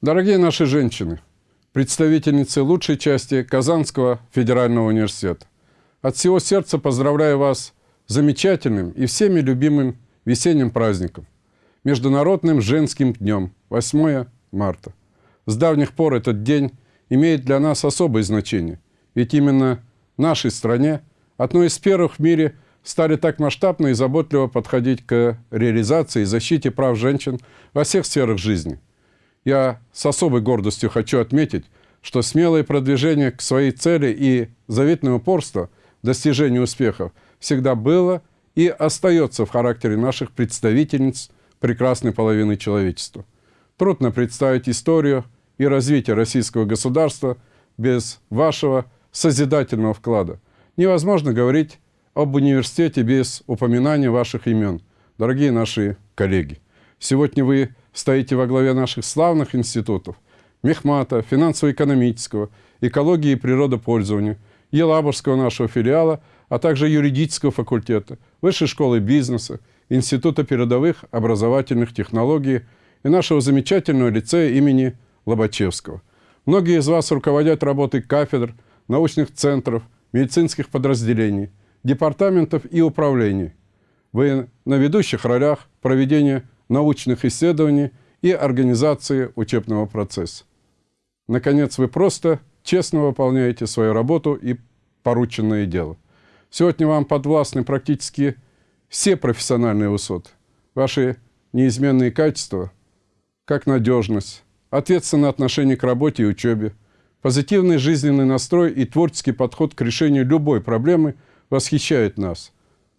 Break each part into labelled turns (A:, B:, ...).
A: Дорогие наши женщины, представительницы лучшей части Казанского федерального университета, от всего сердца поздравляю вас с замечательным и всеми любимым весенним праздником – Международным женским днем, 8 марта. С давних пор этот день имеет для нас особое значение, ведь именно в нашей стране одной из первых в мире стали так масштабно и заботливо подходить к реализации и защите прав женщин во всех сферах жизни – я с особой гордостью хочу отметить, что смелое продвижение к своей цели и заветное упорство в достижении успехов всегда было и остается в характере наших представительниц прекрасной половины человечества. Трудно представить историю и развитие российского государства без вашего созидательного вклада. Невозможно говорить об университете без упоминания ваших имен, дорогие наши коллеги. Сегодня вы стоите во главе наших славных институтов Мехмата, финансово-экономического, экологии и природопользования, Елабужского нашего филиала, а также юридического факультета, Высшей школы бизнеса, Института передовых образовательных технологий и нашего замечательного лицея имени Лобачевского. Многие из вас руководят работой кафедр, научных центров, медицинских подразделений, департаментов и управлений. Вы на ведущих ролях проведения научных исследований и организации учебного процесса. Наконец, вы просто честно выполняете свою работу и порученное дело. Сегодня вам подвластны практически все профессиональные высоты. Ваши неизменные качества, как надежность, ответственное отношение к работе и учебе, позитивный жизненный настрой и творческий подход к решению любой проблемы восхищают нас,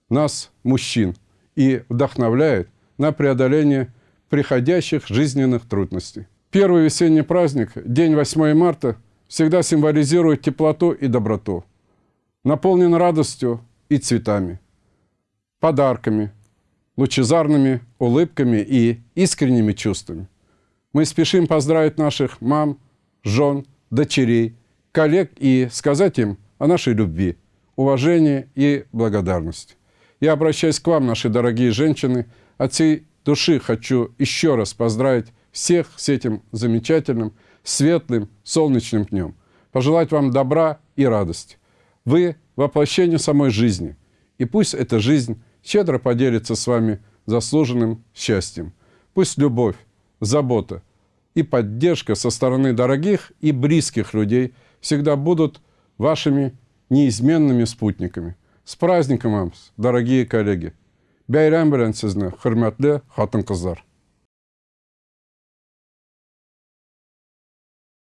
A: нас, мужчин, и вдохновляет на преодоление приходящих жизненных трудностей. Первый весенний праздник, день 8 марта, всегда символизирует теплоту и доброту, наполнен радостью и цветами, подарками, лучезарными улыбками и искренними чувствами. Мы спешим поздравить наших мам, жен, дочерей, коллег и сказать им о нашей любви, уважении и благодарности. Я обращаюсь к вам, наши дорогие женщины, от всей души хочу еще раз поздравить всех с этим замечательным, светлым, солнечным днем. Пожелать вам добра и радости. Вы – воплощение самой жизни. И пусть эта жизнь щедро поделится с вами заслуженным счастьем. Пусть любовь, забота и поддержка со стороны дорогих и близких людей всегда будут вашими неизменными спутниками. С праздником вам, дорогие коллеги! Bəyrəm bilən sizni, hörmətli xatın qızlar.